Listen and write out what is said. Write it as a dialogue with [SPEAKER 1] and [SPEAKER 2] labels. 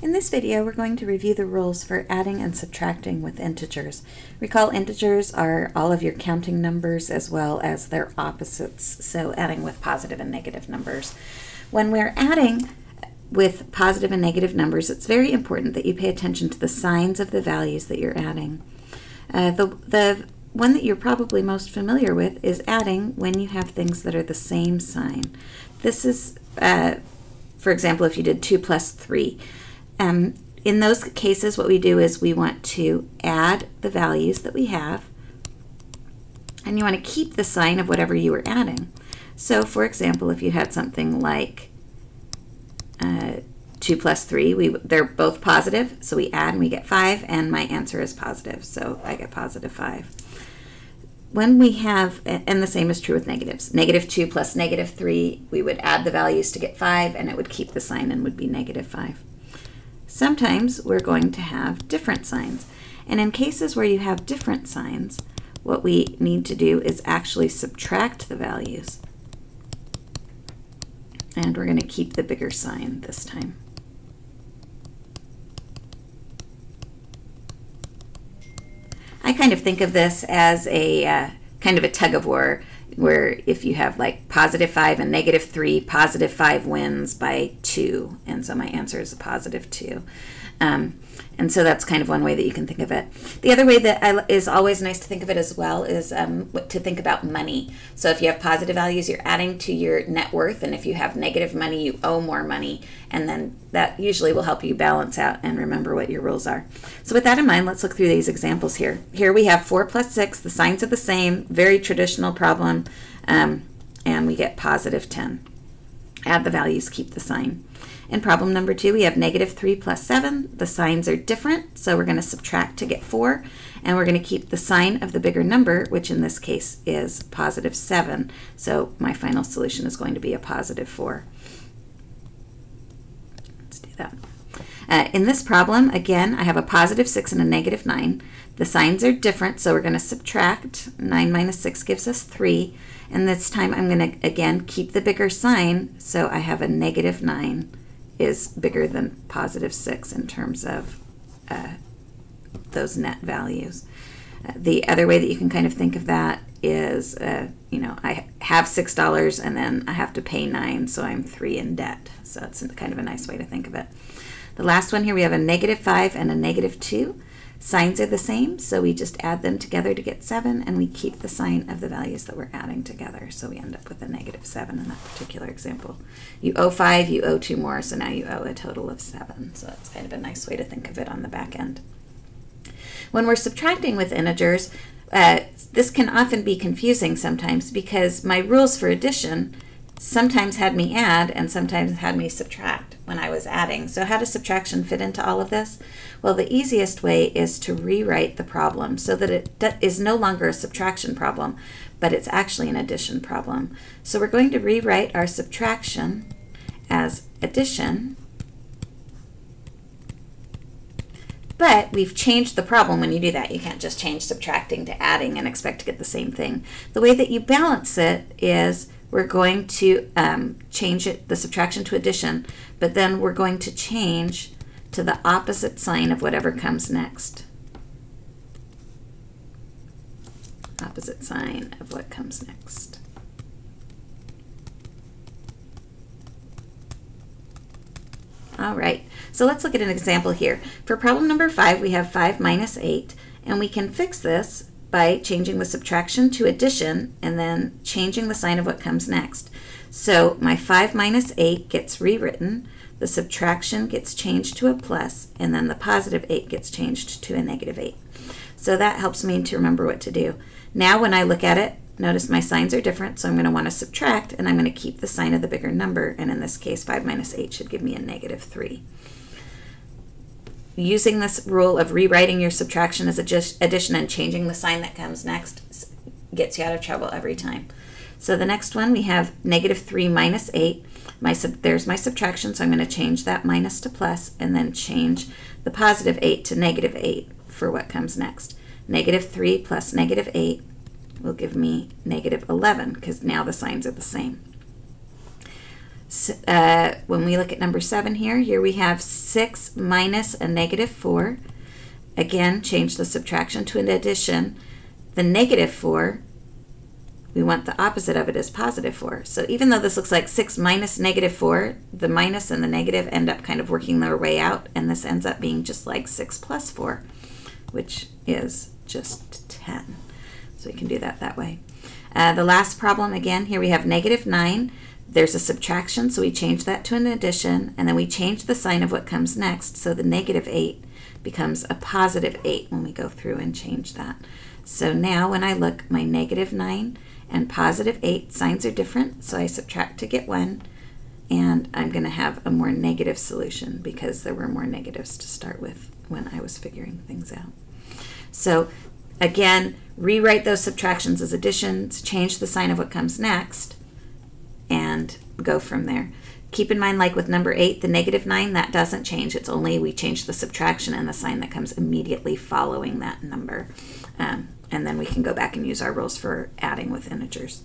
[SPEAKER 1] In this video, we're going to review the rules for adding and subtracting with integers. Recall integers are all of your counting numbers as well as their opposites, so adding with positive and negative numbers. When we're adding with positive and negative numbers, it's very important that you pay attention to the signs of the values that you're adding. Uh, the, the one that you're probably most familiar with is adding when you have things that are the same sign. This is, uh, for example, if you did 2 plus 3. Um, in those cases, what we do is we want to add the values that we have, and you want to keep the sign of whatever you were adding. So, for example, if you had something like uh, 2 plus 3, we, they're both positive, so we add and we get 5, and my answer is positive, so I get positive 5 when we have, and the same is true with negatives, negative 2 plus negative 3, we would add the values to get 5, and it would keep the sign and would be negative 5. Sometimes we're going to have different signs. And in cases where you have different signs, what we need to do is actually subtract the values. And we're going to keep the bigger sign this time. I kind of think of this as a uh, kind of a tug of war where if you have like positive 5 and negative 3, positive 5 wins by 2. And so my answer is a positive 2. Um, and so that's kind of one way that you can think of it. The other way that I, is always nice to think of it as well is um, to think about money. So if you have positive values, you're adding to your net worth. And if you have negative money, you owe more money. And then that usually will help you balance out and remember what your rules are. So with that in mind, let's look through these examples here. Here we have 4 plus 6. The signs are the same. Very traditional problem. Um, and we get positive 10. Add the values, keep the sign. In problem number two, we have negative 3 plus 7. The signs are different, so we're going to subtract to get 4. And we're going to keep the sign of the bigger number, which in this case is positive 7. So my final solution is going to be a positive 4. Let's do that. Uh, in this problem, again, I have a positive 6 and a negative 9. The signs are different, so we're going to subtract. 9 minus 6 gives us 3. And this time I'm going to, again, keep the bigger sign, so I have a negative 9 is bigger than positive 6 in terms of uh, those net values. Uh, the other way that you can kind of think of that is, uh, you know, I have $6 and then I have to pay 9 so I'm 3 in debt. So it's kind of a nice way to think of it. The last one here, we have a negative 5 and a negative 2. Signs are the same, so we just add them together to get 7, and we keep the sign of the values that we're adding together. So we end up with a negative 7 in that particular example. You owe 5, you owe 2 more, so now you owe a total of 7. So that's kind of a nice way to think of it on the back end. When we're subtracting with integers, uh, this can often be confusing sometimes because my rules for addition sometimes had me add and sometimes had me subtract when I was adding. So how does subtraction fit into all of this? Well, the easiest way is to rewrite the problem so that it is no longer a subtraction problem, but it's actually an addition problem. So we're going to rewrite our subtraction as addition, but we've changed the problem when you do that. You can't just change subtracting to adding and expect to get the same thing. The way that you balance it is we're going to um, change it, the subtraction to addition, but then we're going to change to the opposite sign of whatever comes next. Opposite sign of what comes next. All right, so let's look at an example here. For problem number five, we have 5 minus 8, and we can fix this by changing the subtraction to addition and then changing the sign of what comes next. So my 5 minus 8 gets rewritten the subtraction gets changed to a plus, and then the positive 8 gets changed to a negative 8. So that helps me to remember what to do. Now when I look at it, notice my signs are different, so I'm going to want to subtract, and I'm going to keep the sign of the bigger number, and in this case 5 minus 8 should give me a negative 3. Using this rule of rewriting your subtraction as just addition and changing the sign that comes next gets you out of trouble every time. So the next one we have negative 3 minus 8. My sub, there's my subtraction, so I'm going to change that minus to plus and then change the positive 8 to negative 8 for what comes next. Negative 3 plus negative 8 will give me negative 11 because now the signs are the same. Uh, when we look at number 7 here, here we have 6 minus a negative 4. Again, change the subtraction to an addition. The negative 4, we want the opposite of it as positive 4. So even though this looks like 6 minus negative 4, the minus and the negative end up kind of working their way out, and this ends up being just like 6 plus 4, which is just 10. So we can do that that way. Uh, the last problem, again, here we have negative 9. There's a subtraction, so we change that to an addition, and then we change the sign of what comes next, so the negative 8 becomes a positive 8 when we go through and change that. So now when I look, my negative 9 and positive 8 signs are different, so I subtract to get 1, and I'm going to have a more negative solution because there were more negatives to start with when I was figuring things out. So again, rewrite those subtractions as additions, change the sign of what comes next, go from there. Keep in mind, like with number 8, the negative 9, that doesn't change. It's only we change the subtraction and the sign that comes immediately following that number. Um, and then we can go back and use our rules for adding with integers.